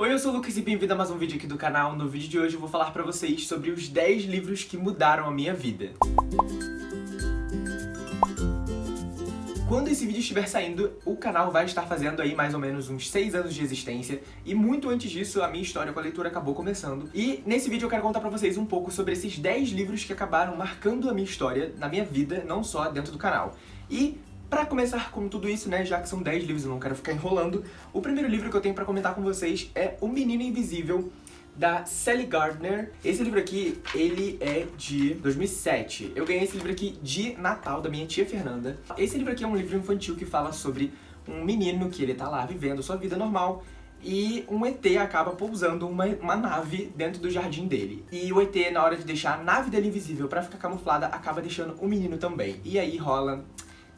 Oi, eu sou o Lucas e bem-vindo a mais um vídeo aqui do canal. No vídeo de hoje eu vou falar pra vocês sobre os 10 livros que mudaram a minha vida. Quando esse vídeo estiver saindo, o canal vai estar fazendo aí mais ou menos uns 6 anos de existência e muito antes disso a minha história com a leitura acabou começando. E nesse vídeo eu quero contar pra vocês um pouco sobre esses 10 livros que acabaram marcando a minha história na minha vida, não só dentro do canal. E Pra começar com tudo isso, né, já que são 10 livros, eu não quero ficar enrolando, o primeiro livro que eu tenho pra comentar com vocês é O Menino Invisível, da Sally Gardner. Esse livro aqui, ele é de 2007. Eu ganhei esse livro aqui de Natal, da minha tia Fernanda. Esse livro aqui é um livro infantil que fala sobre um menino que ele tá lá vivendo sua vida normal e um ET acaba pousando uma, uma nave dentro do jardim dele. E o ET, na hora de deixar a nave dele invisível pra ficar camuflada, acaba deixando o menino também. E aí rola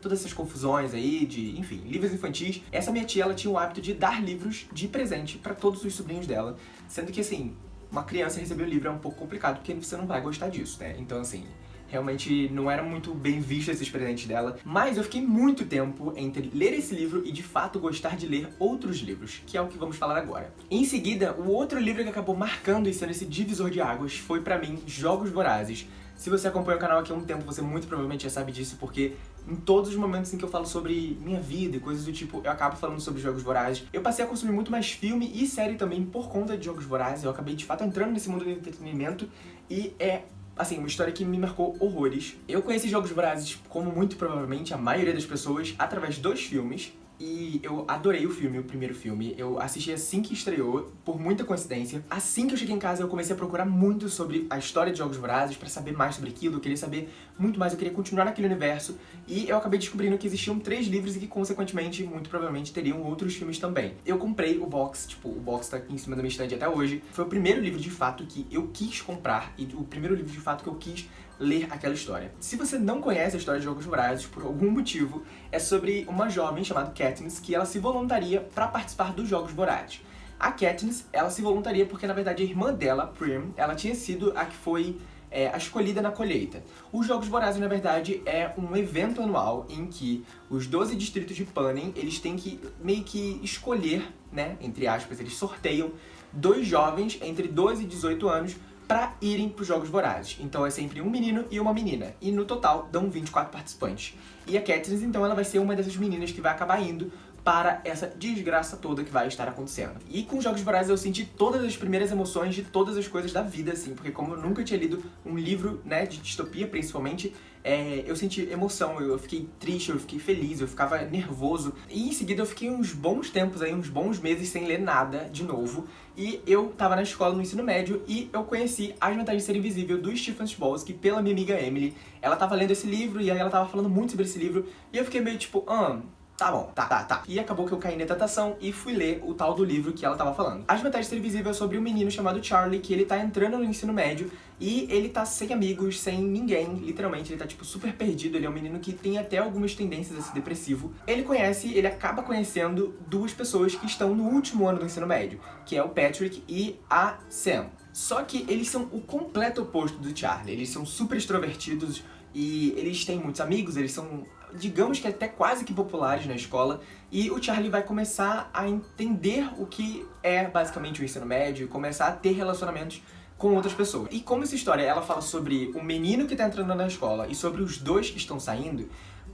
todas essas confusões aí de, enfim, livros infantis. Essa minha tia, ela tinha o hábito de dar livros de presente pra todos os sobrinhos dela, sendo que, assim, uma criança receber o livro é um pouco complicado, porque você não vai gostar disso, né? Então, assim, realmente não era muito bem visto esses presentes dela. Mas eu fiquei muito tempo entre ler esse livro e de fato gostar de ler outros livros, que é o que vamos falar agora. Em seguida, o outro livro que acabou marcando e sendo esse divisor de águas foi pra mim Jogos Vorazes. Se você acompanha o canal aqui há um tempo, você muito provavelmente já sabe disso, porque em todos os momentos em que eu falo sobre minha vida e coisas do tipo, eu acabo falando sobre Jogos Vorazes. Eu passei a consumir muito mais filme e série também por conta de Jogos Vorazes. Eu acabei, de fato, entrando nesse mundo do entretenimento e é assim, uma história que me marcou horrores. Eu conheci Jogos Vorazes, como muito provavelmente a maioria das pessoas, através dos filmes. E eu adorei o filme, o primeiro filme. Eu assisti assim que estreou, por muita coincidência. Assim que eu cheguei em casa, eu comecei a procurar muito sobre a história de Jogos Vorazes, pra saber mais sobre aquilo. Eu queria saber muito mais, eu queria continuar naquele universo. E eu acabei descobrindo que existiam três livros e que, consequentemente, muito provavelmente teriam outros filmes também. Eu comprei o box, tipo, o box tá aqui em cima da minha estante até hoje. Foi o primeiro livro, de fato, que eu quis comprar e o primeiro livro, de fato, que eu quis ler aquela história. Se você não conhece a história de Jogos Vorazes, por algum motivo, é sobre uma jovem chamada Katniss que ela se voluntaria para participar dos Jogos Vorazes. A Katniss, ela se voluntaria porque, na verdade, a irmã dela, Prim, ela tinha sido a que foi é, a escolhida na colheita. Os Jogos Vorazes, na verdade, é um evento anual em que os 12 distritos de Panem, eles têm que meio que escolher, né, entre aspas, eles sorteiam dois jovens entre 12 e 18 anos pra irem pros Jogos Vorazes. Então é sempre um menino e uma menina. E no total dão 24 participantes. E a Katniss, então, ela vai ser uma dessas meninas que vai acabar indo para essa desgraça toda que vai estar acontecendo. E com Jogos Vorazes eu senti todas as primeiras emoções de todas as coisas da vida, assim, porque como eu nunca tinha lido um livro, né, de distopia principalmente, é, eu senti emoção, eu fiquei triste, eu fiquei feliz, eu ficava nervoso. E em seguida eu fiquei uns bons tempos aí, uns bons meses sem ler nada de novo. E eu tava na escola no ensino médio e eu conheci As Vantagens de Ser Invisível do Stephen Chbosky pela minha amiga Emily. Ela tava lendo esse livro e aí ela tava falando muito sobre esse livro e eu fiquei meio tipo, ah, Tá bom, tá, tá, tá. E acabou que eu caí na tentação e fui ler o tal do livro que ela tava falando. As Vantagens Invisível é sobre um menino chamado Charlie, que ele tá entrando no ensino médio e ele tá sem amigos, sem ninguém, literalmente, ele tá, tipo, super perdido. Ele é um menino que tem até algumas tendências a ser depressivo. Ele conhece, ele acaba conhecendo duas pessoas que estão no último ano do ensino médio, que é o Patrick e a Sam. Só que eles são o completo oposto do Charlie. Eles são super extrovertidos e eles têm muitos amigos, eles são digamos que até quase que populares na escola, e o Charlie vai começar a entender o que é basicamente o ensino médio, começar a ter relacionamentos com outras pessoas. E como essa história ela fala sobre o menino que tá entrando na escola e sobre os dois que estão saindo,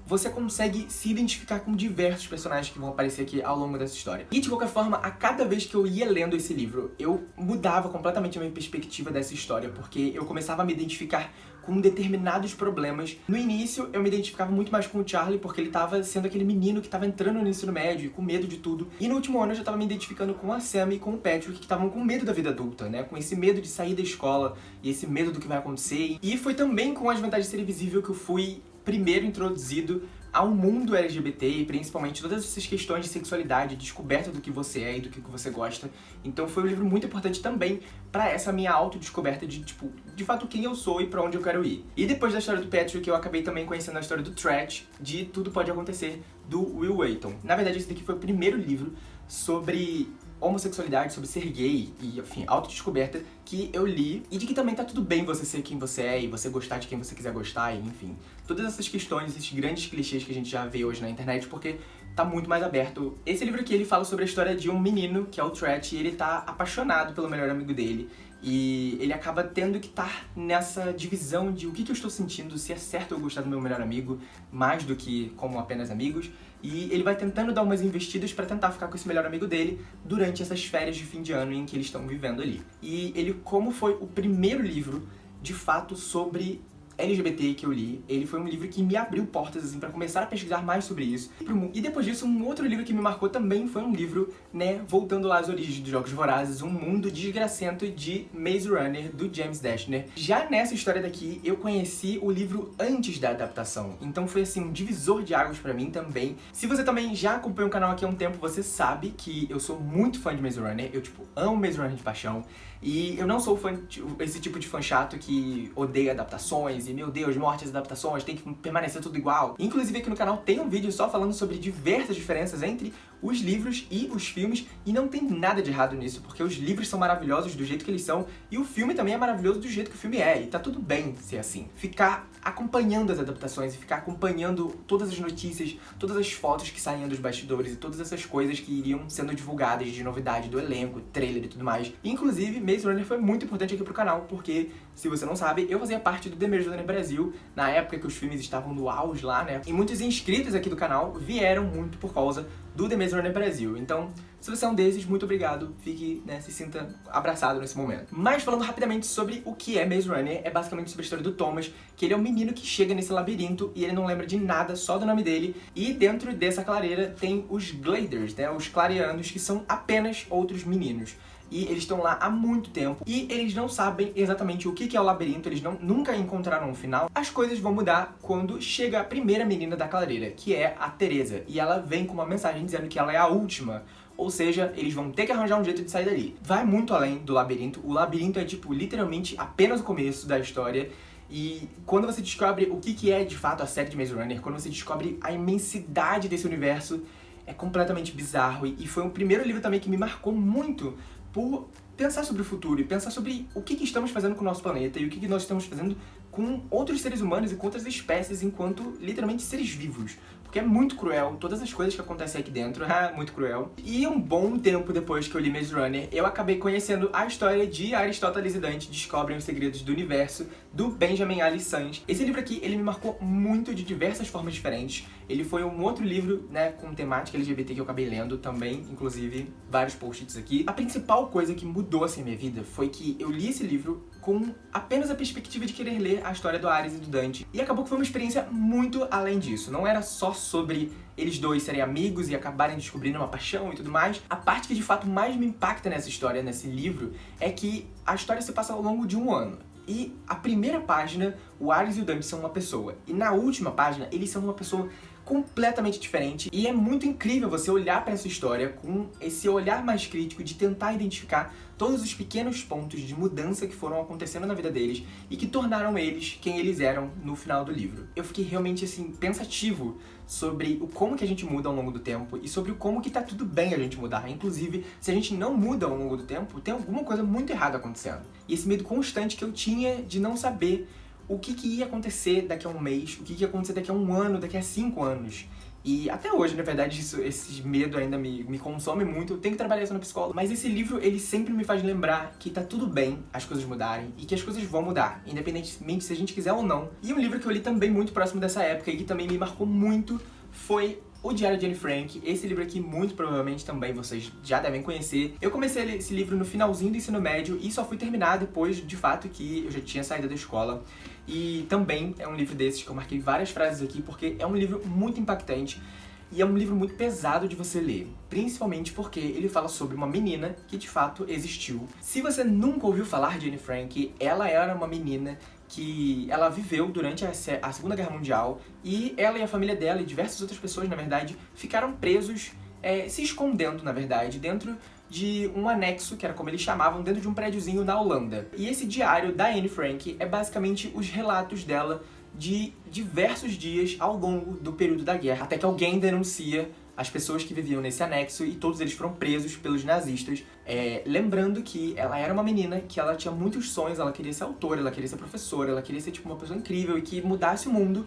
você consegue se identificar com diversos personagens que vão aparecer aqui ao longo dessa história. E de qualquer forma, a cada vez que eu ia lendo esse livro, eu mudava completamente a minha perspectiva dessa história, porque eu começava a me identificar com determinados problemas. No início, eu me identificava muito mais com o Charlie, porque ele tava sendo aquele menino que tava entrando no ensino médio, com medo de tudo. E no último ano, eu já tava me identificando com a Sam e com o Patrick, que estavam com medo da vida adulta, né? Com esse medo de sair da escola e esse medo do que vai acontecer. E foi também com as vantagens de ser invisível que eu fui primeiro introduzido ao mundo LGBT e principalmente todas essas questões de sexualidade, descoberta do que você é e do que você gosta. Então foi um livro muito importante também pra essa minha autodescoberta de, tipo, de fato quem eu sou e pra onde eu quero ir. E depois da história do Patrick, eu acabei também conhecendo a história do Trat, de Tudo Pode Acontecer, do Will Wheaton. Na verdade, esse daqui foi o primeiro livro sobre homossexualidade, sobre ser gay e, enfim, autodescoberta que eu li e de que também tá tudo bem você ser quem você é e você gostar de quem você quiser gostar e, enfim, todas essas questões, esses grandes clichês que a gente já vê hoje na internet, porque tá muito mais aberto. Esse livro aqui, ele fala sobre a história de um menino, que é o Tret, e ele tá apaixonado pelo melhor amigo dele. E ele acaba tendo que estar nessa divisão de o que, que eu estou sentindo, se é certo eu gostar do meu melhor amigo, mais do que como apenas amigos. E ele vai tentando dar umas investidas pra tentar ficar com esse melhor amigo dele durante essas férias de fim de ano em que eles estão vivendo ali. E ele, como foi o primeiro livro, de fato, sobre LGBT que eu li, ele foi um livro que me abriu portas, assim, pra começar a pesquisar mais sobre isso. E depois disso, um outro livro que me marcou também foi um livro, né, voltando lá às origens dos Jogos Vorazes, Um Mundo Desgracento de Maze Runner, do James Dashner. Já nessa história daqui, eu conheci o livro antes da adaptação, então foi, assim, um divisor de águas pra mim também. Se você também já acompanha o canal aqui há um tempo, você sabe que eu sou muito fã de Maze Runner, eu, tipo, amo Maze Runner de paixão. E eu não sou fã, esse tipo de fã chato que odeia adaptações e, meu Deus, mortes adaptações, tem que permanecer tudo igual. Inclusive aqui no canal tem um vídeo só falando sobre diversas diferenças entre os livros e os filmes, e não tem nada de errado nisso, porque os livros são maravilhosos do jeito que eles são, e o filme também é maravilhoso do jeito que o filme é, e tá tudo bem ser assim. Ficar acompanhando as adaptações e ficar acompanhando todas as notícias, todas as fotos que saíam dos bastidores e todas essas coisas que iriam sendo divulgadas de novidade do elenco, trailer e tudo mais. Inclusive, Maze Runner foi muito importante aqui pro canal, porque, se você não sabe, eu fazia parte do The Maze Runner Brasil, na época que os filmes estavam no auge lá, né? E muitos inscritos aqui do canal vieram muito por causa do The Maze Runner Brasil. Então, se você é um desses, muito obrigado. Fique, né, se sinta abraçado nesse momento. Mas falando rapidamente sobre o que é Maze Runner, é basicamente sobre a história do Thomas, que ele é um menino que chega nesse labirinto e ele não lembra de nada, só do nome dele. E dentro dessa clareira tem os Gladers, né, os clareanos, que são apenas outros meninos e eles estão lá há muito tempo. E eles não sabem exatamente o que é o labirinto, eles não, nunca encontraram um final. As coisas vão mudar quando chega a primeira menina da clareira, que é a Teresa, e ela vem com uma mensagem dizendo que ela é a última, ou seja, eles vão ter que arranjar um jeito de sair dali. Vai muito além do labirinto, o labirinto é tipo literalmente apenas o começo da história, e quando você descobre o que é de fato a série de Maze Runner, quando você descobre a imensidade desse universo, é completamente bizarro. E foi o primeiro livro também que me marcou muito, por pensar sobre o futuro e pensar sobre o que, que estamos fazendo com o nosso planeta e o que, que nós estamos fazendo com outros seres humanos e com outras espécies enquanto, literalmente, seres vivos. Porque é muito cruel, todas as coisas que acontecem aqui dentro, é muito cruel. E um bom tempo depois que eu li Maze Runner, eu acabei conhecendo a história de Aristóteles e Dante Descobrem os Segredos do Universo, do Benjamin Ali Sanz. Esse livro aqui, ele me marcou muito de diversas formas diferentes. Ele foi um outro livro, né, com temática LGBT que eu acabei lendo também, inclusive vários post-its aqui. A principal coisa que mudou assim a minha vida foi que eu li esse livro com apenas a perspectiva de querer ler a história do Ares e do Dante. E acabou que foi uma experiência muito além disso. Não era só sobre eles dois serem amigos e acabarem descobrindo uma paixão e tudo mais. A parte que de fato mais me impacta nessa história, nesse livro, é que a história se passa ao longo de um ano. E a primeira página, o Ares e o Dante são uma pessoa. E na última página, eles são uma pessoa completamente diferente e é muito incrível você olhar para essa história com esse olhar mais crítico de tentar identificar todos os pequenos pontos de mudança que foram acontecendo na vida deles e que tornaram eles quem eles eram no final do livro. Eu fiquei realmente assim pensativo sobre o como que a gente muda ao longo do tempo e sobre o como que tá tudo bem a gente mudar. Inclusive, se a gente não muda ao longo do tempo, tem alguma coisa muito errada acontecendo. E esse medo constante que eu tinha de não saber o que, que ia acontecer daqui a um mês, o que, que ia acontecer daqui a um ano, daqui a cinco anos. E até hoje, na verdade, isso, esse medo ainda me, me consome muito. Eu tenho que trabalhar isso na psicóloga. Mas esse livro, ele sempre me faz lembrar que tá tudo bem as coisas mudarem e que as coisas vão mudar, independentemente se a gente quiser ou não. E um livro que eu li também muito próximo dessa época e que também me marcou muito foi o Diário de Anne Frank, esse livro aqui muito provavelmente também vocês já devem conhecer. Eu comecei esse livro no finalzinho do ensino médio e só fui terminar depois, de fato, que eu já tinha saído da escola. E também é um livro desses que eu marquei várias frases aqui porque é um livro muito impactante e é um livro muito pesado de você ler, principalmente porque ele fala sobre uma menina que de fato existiu. Se você nunca ouviu falar de Anne Frank, ela era uma menina que ela viveu durante a, Segunda Guerra Mundial e ela e a família dela e diversas outras pessoas, na verdade, ficaram presos, é, se escondendo, na verdade, dentro de um anexo, que era como eles chamavam, dentro de um prédiozinho na Holanda. E esse diário da Anne Frank é basicamente os relatos dela de diversos dias ao longo do período da guerra, até que alguém denuncia as pessoas que viviam nesse anexo e todos eles foram presos pelos nazistas. É, lembrando que ela era uma menina que ela tinha muitos sonhos, ela queria ser autora, ela queria ser professora, ela queria ser tipo uma pessoa incrível e que mudasse o mundo.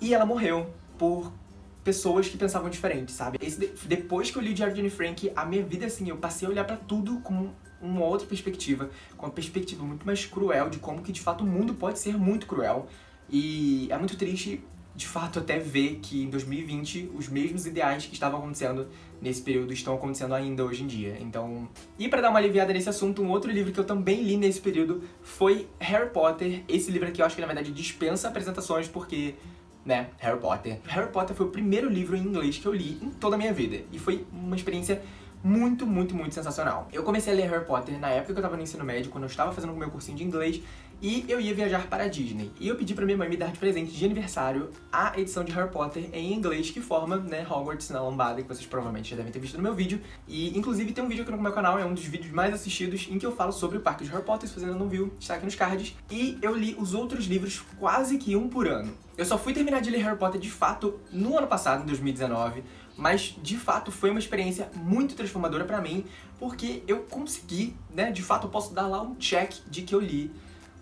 E ela morreu por pessoas que pensavam diferente, sabe? Esse, depois que eu li o Diário de Anne Frank, a minha vida, assim, eu passei a olhar pra tudo com uma outra perspectiva, com uma perspectiva muito mais cruel de como que, de fato, o mundo pode ser muito cruel. E é muito triste de fato até ver que em 2020 os mesmos ideais que estavam acontecendo nesse período estão acontecendo ainda hoje em dia. Então, e para dar uma aliviada nesse assunto, um outro livro que eu também li nesse período foi Harry Potter. Esse livro aqui eu acho que na verdade dispensa apresentações porque né, Harry Potter. Harry Potter foi o primeiro livro em inglês que eu li em toda a minha vida e foi uma experiência muito, muito, muito sensacional. Eu comecei a ler Harry Potter na época que eu tava no ensino médio, quando eu estava fazendo o meu cursinho de inglês, e eu ia viajar para a Disney. E eu pedi pra minha mãe me dar de presente de aniversário a edição de Harry Potter em inglês que forma, né, Hogwarts na lambada, que vocês provavelmente já devem ter visto no meu vídeo. E, inclusive, tem um vídeo aqui no meu canal, é um dos vídeos mais assistidos, em que eu falo sobre o parque de Harry Potter, se você ainda não viu, está aqui nos cards. E eu li os outros livros quase que um por ano. Eu só fui terminar de ler Harry Potter, de fato, no ano passado, em 2019, mas de fato foi uma experiência muito transformadora pra mim, porque eu consegui, né, de fato eu posso dar lá um check de que eu li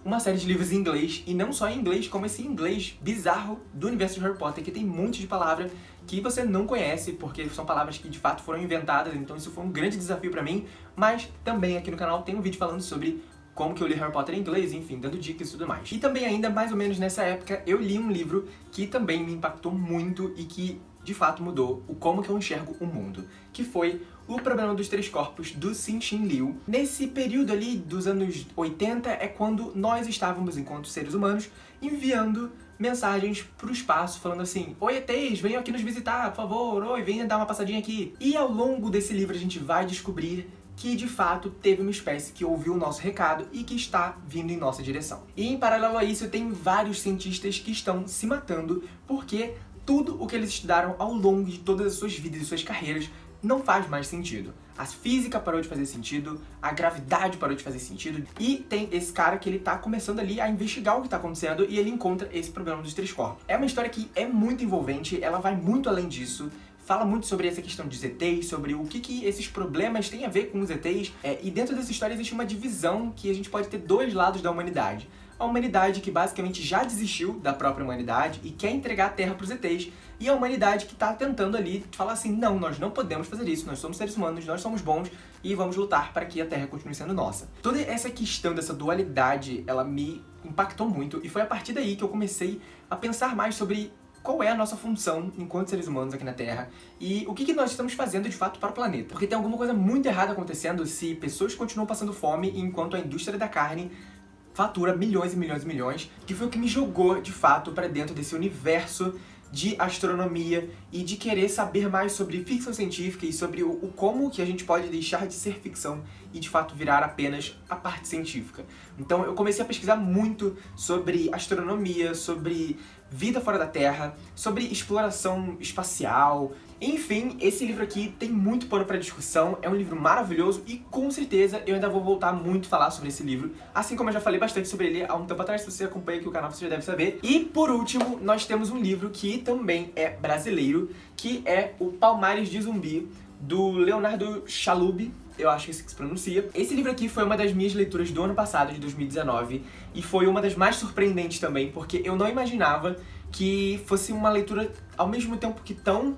uma série de livros em inglês, e não só em inglês, como esse inglês bizarro do universo de Harry Potter, que tem um monte de palavra que você não conhece, porque são palavras que de fato foram inventadas, então isso foi um grande desafio pra mim, mas também aqui no canal tem um vídeo falando sobre como que eu li Harry Potter em inglês, enfim, dando dicas e tudo mais. E também ainda, mais ou menos nessa época, eu li um livro que também me impactou muito e que de fato mudou o como que eu enxergo o mundo, que foi o Problema dos Três Corpos, do Cixin Liu. Nesse período ali dos anos 80 é quando nós estávamos, enquanto seres humanos, enviando mensagens pro espaço, falando assim Oi ETs, venham aqui nos visitar, por favor, oi, venha dar uma passadinha aqui. E ao longo desse livro a gente vai descobrir que de fato teve uma espécie que ouviu o nosso recado e que está vindo em nossa direção. E em paralelo a isso, tem vários cientistas que estão se matando porque tudo o que eles estudaram ao longo de todas as suas vidas e suas carreiras não faz mais sentido. A física parou de fazer sentido, a gravidade parou de fazer sentido, e tem esse cara que ele tá começando ali a investigar o que tá acontecendo e ele encontra esse problema dos três corpos. É uma história que é muito envolvente, ela vai muito além disso, fala muito sobre essa questão de ETs, sobre o que, que esses problemas têm a ver com os ETs, é, e dentro dessa história existe uma divisão que a gente pode ter dois lados da humanidade a humanidade que basicamente já desistiu da própria humanidade e quer entregar a Terra para os ETs, e a humanidade que está tentando ali falar assim, não, nós não podemos fazer isso, nós somos seres humanos, nós somos bons e vamos lutar para que a Terra continue sendo nossa. Toda essa questão dessa dualidade, ela me impactou muito e foi a partir daí que eu comecei a pensar mais sobre qual é a nossa função enquanto seres humanos aqui na Terra e o que, que nós estamos fazendo de fato para o planeta. Porque tem alguma coisa muito errada acontecendo se pessoas continuam passando fome enquanto a indústria da carne fatura milhões e milhões e milhões, que foi o que me jogou, de fato, para dentro desse universo de astronomia e de querer saber mais sobre ficção científica e sobre o, o, como que a gente pode deixar de ser ficção e de fato virar apenas a parte científica. Então eu comecei a pesquisar muito sobre astronomia, sobre vida fora da Terra, sobre exploração espacial, enfim, esse livro aqui tem muito pano para discussão, é um livro maravilhoso e com certeza eu ainda vou voltar muito a falar sobre esse livro, assim como eu já falei bastante sobre ele há um tempo atrás, se você acompanha aqui o canal você já deve saber. E por último, nós temos um livro que também é brasileiro, que é o Palmares de Zumbi, do Leonardo Chalub, eu acho que assim que se pronuncia. Esse livro aqui foi uma das minhas leituras do ano passado, de 2019, e foi uma das mais surpreendentes também, porque eu não imaginava que fosse uma leitura ao mesmo tempo que tão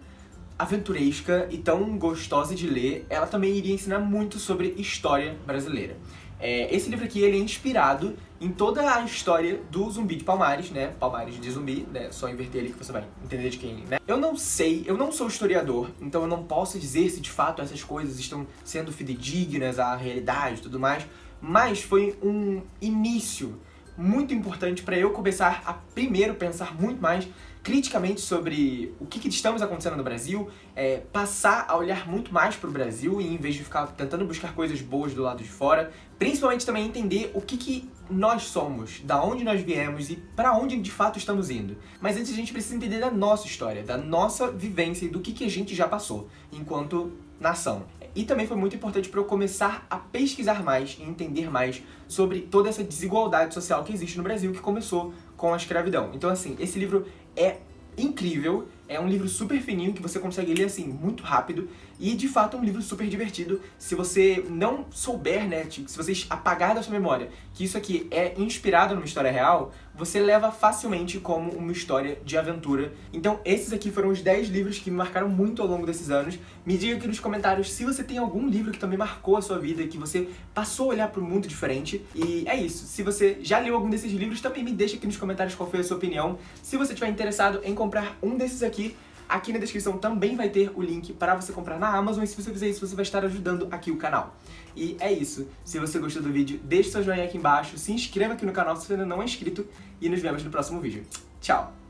aventuresca e tão gostosa de ler, ela também iria ensinar muito sobre história brasileira. É, esse livro aqui ele é inspirado em toda a história do Zumbi de Palmares, né? Palmares de Zumbi, né? Só inverter ali que você vai entender de quem, né? Eu não sei, eu não sou historiador, então eu não posso dizer se de fato essas coisas estão sendo fidedignas à realidade e tudo mais, mas foi um início muito importante para eu começar a primeiro pensar muito mais criticamente sobre o que, que estamos acontecendo no Brasil, é, passar a olhar muito mais para o Brasil e em vez de ficar tentando buscar coisas boas do lado de fora, principalmente também entender o que, que nós somos, da onde nós viemos e para onde de fato estamos indo. Mas antes a gente precisa entender da nossa história, da nossa vivência e do que, que a gente já passou enquanto nação. E também foi muito importante para eu começar a pesquisar mais e entender mais sobre toda essa desigualdade social que existe no Brasil, que começou com a escravidão. Então assim, esse livro é incrível É um livro super fininho que você consegue ler assim muito rápido e de fato é um livro super divertido. Se você não souber, né, tipo, se você apagar da sua memória que isso aqui é inspirado numa história real, você leva facilmente como uma história de aventura. Então esses aqui foram os 10 livros que me marcaram muito ao longo desses anos. Me diga aqui nos comentários se você tem algum livro que também marcou a sua vida, que você passou a olhar para um mundo diferente. E é isso. Se você já leu algum desses livros, também me deixa aqui nos comentários qual foi a sua opinião. Se você estiver interessado em comprar um desses aqui, Aqui na descrição também vai ter o link para você comprar na Amazon e se você fizer isso, você vai estar ajudando aqui o canal. E é isso. Se você gostou do vídeo, deixe seu joinha aqui embaixo, se inscreva aqui no canal se você ainda não é inscrito e nos vemos no próximo vídeo. Tchau!